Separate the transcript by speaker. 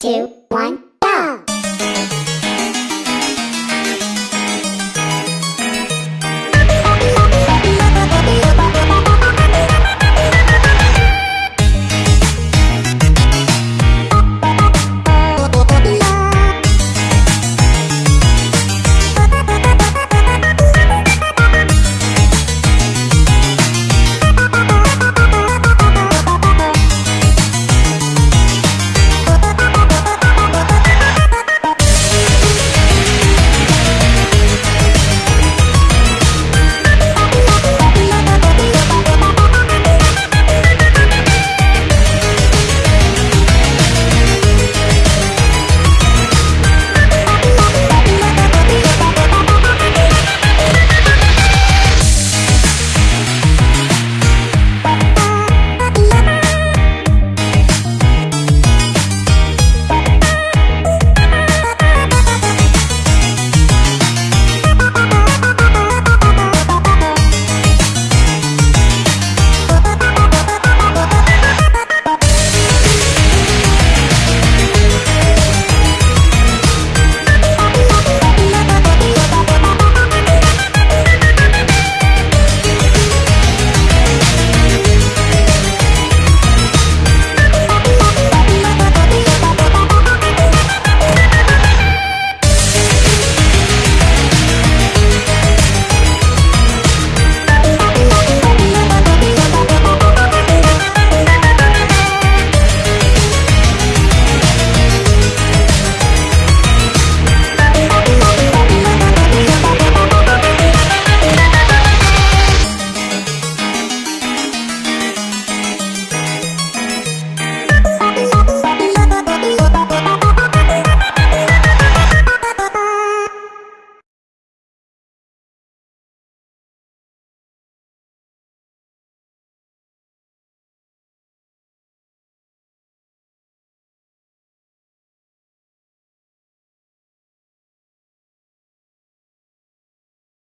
Speaker 1: two, one.